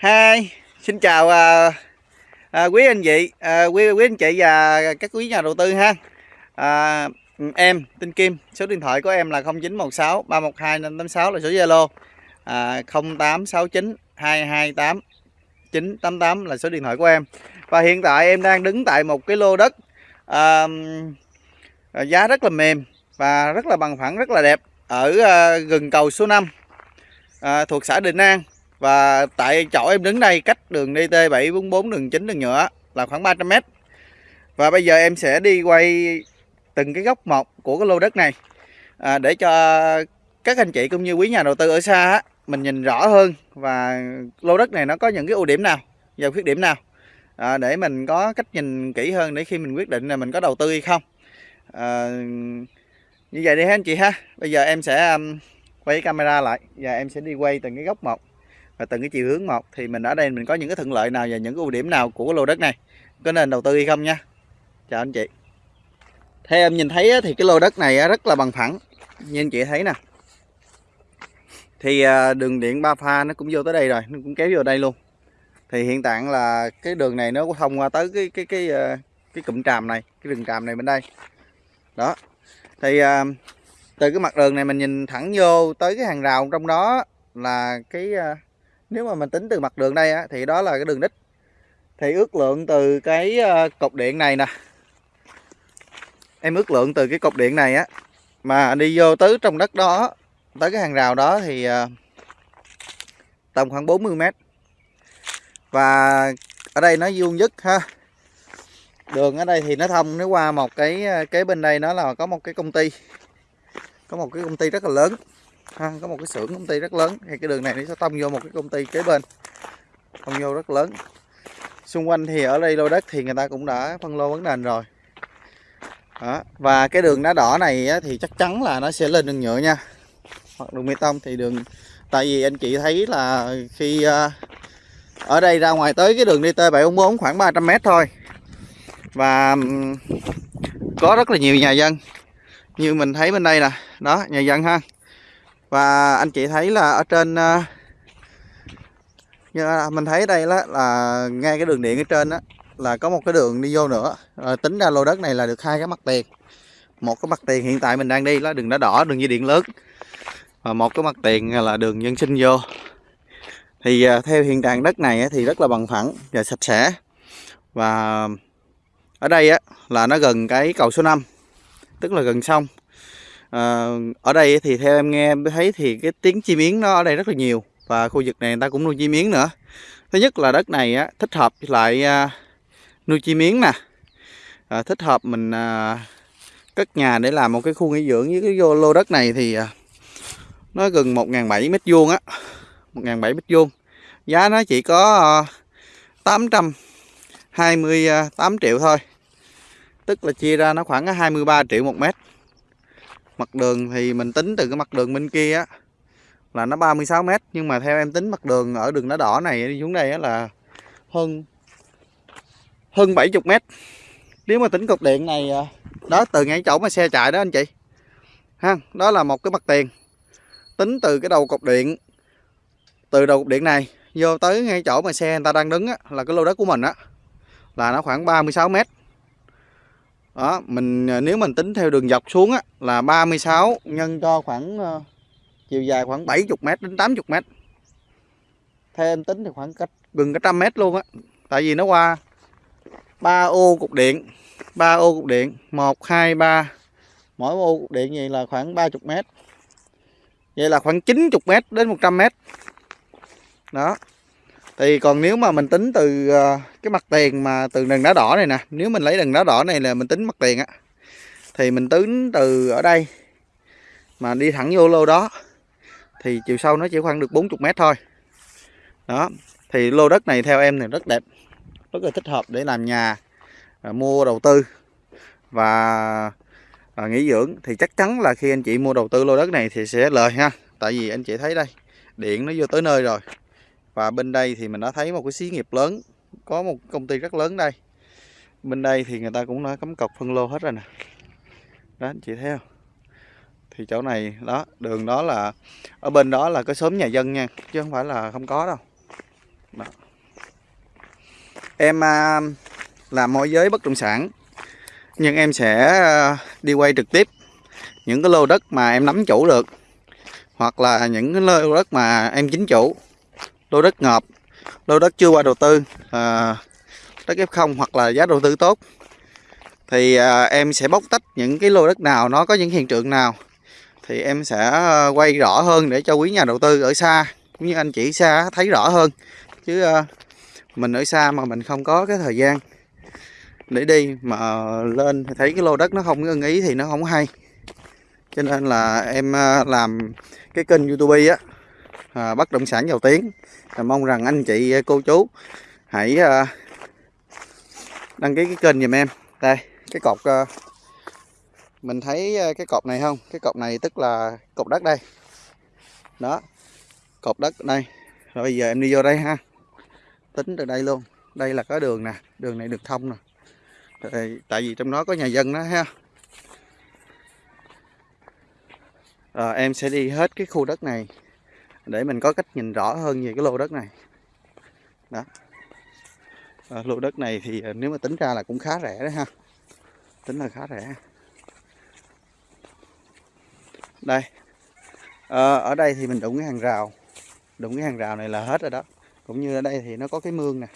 hai xin chào à, à, quý anh chị, à, quý quý anh chị và các quý nhà đầu tư ha. À, em tên Kim, số điện thoại của em là 0916 312 586 là số Zalo. À, 0869 228 988 là số điện thoại của em. Và hiện tại em đang đứng tại một cái lô đất à, giá rất là mềm và rất là bằng phẳng, rất là đẹp ở à, gần cầu số 5 à, thuộc xã Định An và tại chỗ em đứng đây cách đường DT 744 đường chính đường nhựa là khoảng 300m và bây giờ em sẽ đi quay từng cái góc một của cái lô đất này à, để cho các anh chị cũng như quý nhà đầu tư ở xa á, mình nhìn rõ hơn và lô đất này nó có những cái ưu điểm nào và khuyết điểm nào à, để mình có cách nhìn kỹ hơn để khi mình quyết định là mình có đầu tư hay không. À, như vậy đi ha anh chị ha. Bây giờ em sẽ um, quay camera lại và em sẽ đi quay từng cái góc một và từng cái chiều hướng một thì mình ở đây mình có những cái thuận lợi nào và những cái ưu điểm nào của cái lô đất này? Có nên đầu tư hay không nha? Chào anh chị. Theo em nhìn thấy thì cái lô đất này rất là bằng phẳng. Như anh chị thấy nè. Thì à, đường điện ba pha nó cũng vô tới đây rồi nó cũng kéo vô đây luôn. Thì hiện tại là cái đường này nó thông qua tới cái cái cái à, cái, cụm tràm này cái đường tràm này bên đây. Đó. Thì à, từ cái mặt đường này mình nhìn thẳng vô tới cái hàng rào trong đó là cái nếu mà mình tính từ mặt đường đây á, thì đó là cái đường đích thì ước lượng từ cái ờ, cột điện này nè. Em ước lượng từ cái cột điện này á mà đi vô tới trong đất đó tới cái hàng rào đó thì ờ, tầm khoảng 40 mét. Và ở đây nó vuông dứt ha. Đường ở đây thì nó thông nó qua một cái cái kế bên đây nó là có một cái công ty. Có một cái công ty rất là lớn ha, có một cái xưởng công ty rất lớn. Thì cái đường này nó sẽ tông vô một cái công ty kế bên. Tông vô rất lớn. Xung quanh thì ở đây lô đất thì người ta cũng đã phân lô vấn nền rồi. Đó. và cái đường đá đỏ này thì chắc chắn là nó sẽ lên đường nhựa nha. Hoặc đường bê tông thì đường tại vì anh chị thấy là khi à, ở đây ra ngoài tới cái đường DT 744 khoảng 300m thôi. Và có rất là nhiều nhà dân. Như mình thấy bên đây nè. Đó nhà dân ha và anh chị thấy là ở trên ờ, như như mình thấy đây là, là ngay cái đường điện ở trên đó là có một cái đường đi vô nữa. À, tính ra lô đất này là được hai cái mặt tiền. Một cái mặt tiền hiện tại mình đang đi là đường đá đỏ đường dây điện lớn. Và một cái mặt tiền là đường dân sinh vô. Thì à, theo hiện trạng đất này thì rất là bằng phẳng và sạch sẽ. Và ở đây á, là nó gần cái cầu số 5 tức là gần sông à, ở đây thì theo em nghe em thấy thì cái tiếng chim yến nó ở đây rất là nhiều và khu vực này người ta cũng nuôi chim yến nữa. Thứ nhất là đất này á, thích hợp lại à, nuôi chim yến nè. À, thích hợp mình à, cất nhà để làm một cái khu nghỉ dưỡng với cái vô lô đất này thì à, nó gần 1.700 mét vuông á 1.700 mét vuông. Giá nó chỉ có ờ, à, 828 triệu thôi tức là chia ra nó khoảng 23 triệu một mét mặt đường thì mình tính từ cái mặt đường bên kia á là nó 36 mét. Nhưng mà theo em tính mặt đường ở đường đá đỏ này đi xuống đây á là hơn hơn 70 mét. Nếu mà tính cột điện này à, đó từ ngay chỗ mà xe chạy đó anh chị. Ha đó là một cái mặt tiền. Tính từ cái đầu cột điện từ đầu cột điện này vô tới ngay chỗ mà xe người ta đang đứng á, là cái lô đất của mình á là nó khoảng 36 mét đó mình à, nếu mình tính theo đường dọc xuống á, là 36 nhân cho khoảng uh, chiều dài khoảng 70 m đến 80 m theo em tính thì khoảng cách gần cả trăm mét luôn á tại vì nó qua ba ô cục điện ba ô cục điện một hai ba. Mỗi ô cục điện vậy là khoảng 30 mét vậy là khoảng 90 mét đến 100 mét. Đó thì còn nếu mà mình tính từ ờ, cái mặt tiền mà từ đường đá đỏ này nè nếu mình lấy đường đá đỏ này là mình tính mặt tiền á thì mình tính từ ở đây mà đi thẳng vô lô đó thì chiều sâu nó chỉ khoảng được 40 mét thôi. Đó thì lô đất này theo em thì rất đẹp rất là thích hợp để làm nhà à, mua đầu tư và à, nghỉ dưỡng. Thì chắc chắn là khi anh chị mua đầu tư lô đất này thì sẽ lời ha tại vì anh chị thấy đây điện nó vô tới nơi rồi và bên đây thì mình đã thấy một cái xí nghiệp lớn có một công ty rất lớn đây. Bên đây thì người ta cũng đã cấm cọc phân lô hết rồi nè. Đó anh chị thấy không? Thì chỗ này đó đường đó là ở bên đó là có xóm nhà dân nha chứ không phải là không có đâu. Đó. em à, làm môi giới bất động sản nhưng em sẽ à, đi quay trực tiếp những cái lô đất mà em nắm chủ được hoặc là những cái lô đất mà em chính chủ lô đất ngợp lô đất chưa qua đầu tư à, đất F0 hoặc là giá đầu tư tốt. Thì à, em sẽ bóc tách những cái lô đất nào nó có những hiện tượng nào thì em sẽ à, quay rõ hơn để cho quý nhà đầu tư ở xa cũng như anh chị xa thấy rõ hơn. Chứ à, mình ở xa mà mình không có cái thời gian để đi mà lên thì thấy cái lô đất nó không ưng ý thì nó không hay. Cho nên là em à, làm cái kênh youtube á à, bất động sản giàu tiếng và mong rằng anh chị ờ, cô chú. Hãy ờ, đăng ký cái kênh giùm em. Đây cái cột ờ, mình thấy cái cột này không? Cái cột này tức là cột đất đây. Đó cột đất đây. Rồi bây giờ em đi vô đây ha. Tính từ đây luôn. Đây là có đường nè. Đường này được thông nè. Tại, tại vì trong đó có nhà dân đó ha. À, em sẽ đi hết cái khu đất này để mình có cách nhìn rõ hơn về cái lô đất này. Đó. À, lô đất này thì ờ, nếu mà tính ra là cũng khá rẻ đấy ha. Tính là khá rẻ. Đây. À, ở đây thì mình đụng cái hàng rào. Đụng cái hàng rào này là hết rồi đó. Cũng như ở đây thì nó có cái mương nè.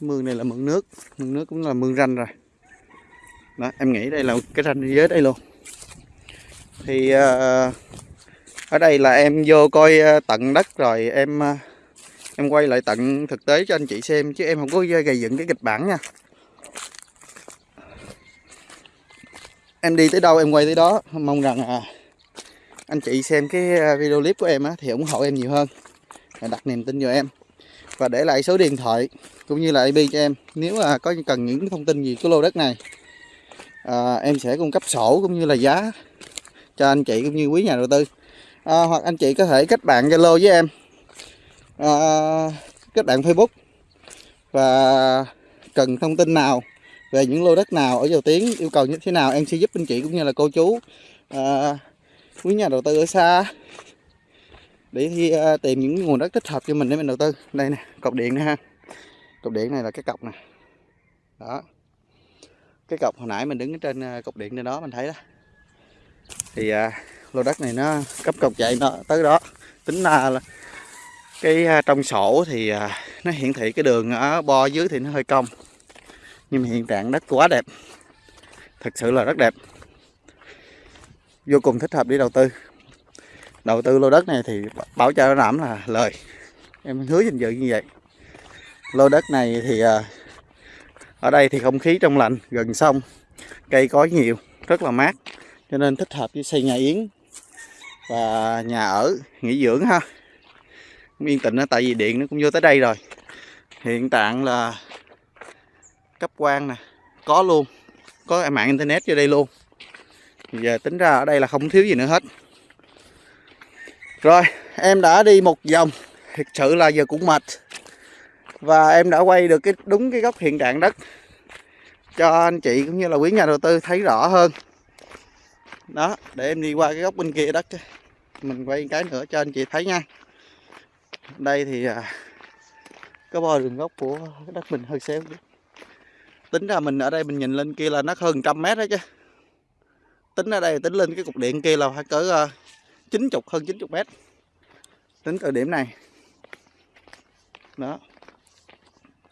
Mương này là mương nước. Mương nước cũng là mương ranh rồi. Đó em nghĩ đây là cái ranh dưới đây luôn. Thì uh, ở đây là em vô coi ờ, tận đất rồi em ờ, em quay lại tận thực tế cho anh chị xem chứ em không có gây dựng cái kịch bản nha. Em đi tới đâu em quay tới đó mong rằng à anh chị xem cái ờ, video clip của em á, thì ủng hộ em nhiều hơn. Đặt niềm tin vào em. Và để lại số điện thoại cũng như là IP cho em. Nếu mà có cần những thông tin gì của lô đất này à, em sẽ cung cấp sổ cũng như là giá cho anh chị cũng như quý nhà đầu tư à, hoặc anh chị có thể kết bạn Zalo với em. À, kết bạn Facebook. Và cần thông tin nào về những lô đất nào ở dầu tiếng yêu cầu như thế nào em sẽ giúp anh chị cũng như là cô chú à, quý nhà đầu tư ở xa để thì, à, tìm những nguồn đất thích hợp cho mình để mình đầu tư. Đây nè cọc điện nè ha. Cọc điện này là cái cọc nè. Đó. Cái cọc hồi nãy mình đứng ở trên à, cọc điện trên đó mình thấy đó. Thì à, lô đất này nó cấp cọc chạy nó tới đó, tính ra là cái à, trong sổ thì à, nó hiển thị cái đường ở bo dưới thì nó hơi cong. Nhưng mà hiện trạng đất quá đẹp. Thật sự là rất đẹp. Vô cùng thích hợp để đầu tư. Đầu tư lô đất này thì bảo cho nó đảm là lời. Em hứa danh dự như vậy. Lô đất này thì à, ở đây thì không khí trong lành, gần sông, cây có nhiều, rất là mát, cho nên thích hợp với xây nhà yến và nhà ở nghỉ dưỡng ha. Yên tĩnh đó, tại vì điện nó cũng vô tới đây rồi. Hiện trạng là cấp quan nè có luôn. Có mạng internet vô đây luôn. Giờ tính ra ở đây là không thiếu gì nữa hết. Rồi em đã đi một vòng. Thực sự là giờ cũng mệt. Và em đã quay được cái đúng cái góc hiện trạng đất. Cho anh chị cũng như là quý nhà đầu tư thấy rõ hơn. Đó để em đi qua cái góc bên kia đất Mình quay cái nữa cho anh chị thấy nha. Đây thì à, bo đường gốc của đất mình hơi xéo Tính ra mình ở đây mình nhìn lên kia là nó hơn trăm mét đó chứ. Tính ở đây tính lên cái cục điện kia là phải cỡ à, chín chục hơn 90 mét. Tính từ điểm này. Đó.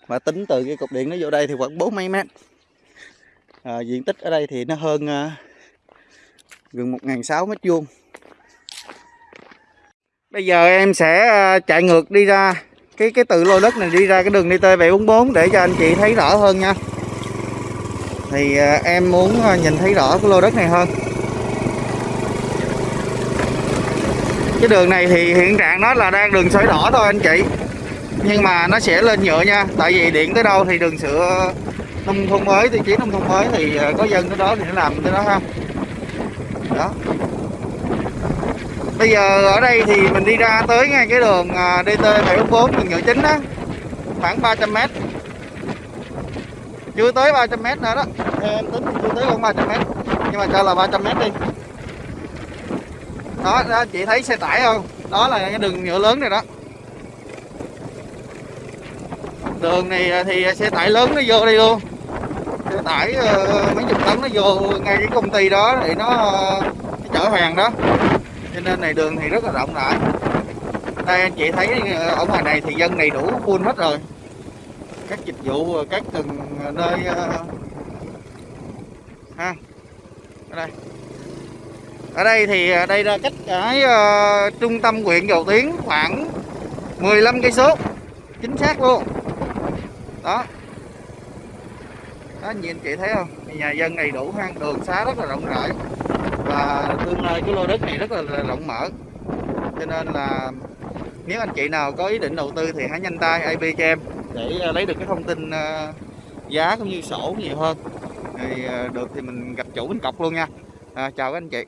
Và tính từ cái cục điện nó vô đây thì khoảng bốn mấy mét. À, diện tích ở đây thì nó hơn uh, gần một ngàn sáu mét vuông. Bây giờ em sẽ ờ, chạy ngược đi ra cái cái từ lô đất này đi ra cái đường DT 744 để cho anh chị thấy rõ hơn nha. Thì ờ, em muốn ờ, nhìn thấy rõ cái lô đất này hơn. Cái đường này thì hiện trạng nó là đang đường sỏi đỏ thôi anh chị. Nhưng mà nó sẽ lên nhựa nha, tại vì điện tới đâu thì đường sữa nông thôn mới, tiêu chí nông thôn mới thì có dân tới đó thì nó làm tới đó ha đó. Bây giờ ở đây thì mình đi ra tới ngay cái đường à, DT 744 đường nhựa chính đó. Khoảng 300m chưa tới 300 mét nữa đó. Em tính chưa tới khoảng 300 mét. Nhưng mà cho là 300 mét đi. Đó, đó chị thấy xe tải không? Đó là cái đường nhựa lớn này đó. Đường này thì xe tải lớn nó vô đây luôn xe tải ờ, mấy chục tấn nó vô ngay cái công ty đó thì nó, ờ, nó chở hàng đó. Cho nên này đường thì rất là rộng rãi. Đây anh chị thấy ờ, ở ngoài này thì dân đầy đủ full hết rồi. Các dịch vụ các từng nơi ha ở đây. Ở đây thì đây là cách cái trung tâm huyện Dầu Tiếng khoảng 15 cây số chính xác luôn. Đó đó nhìn chị thấy không? Nhà dân đầy đủ hang đường xá rất là rộng rãi. Và tương lai cái lô đất này rất là, là rộng mở. Cho nên là nếu anh chị nào có ý định đầu tư thì hãy nhanh tay IP cho em để à, lấy được cái thông tin à, giá cũng như sổ nhiều hơn. Thì à, được thì mình gặp chủ mình cọc luôn nha. À, chào các anh chị.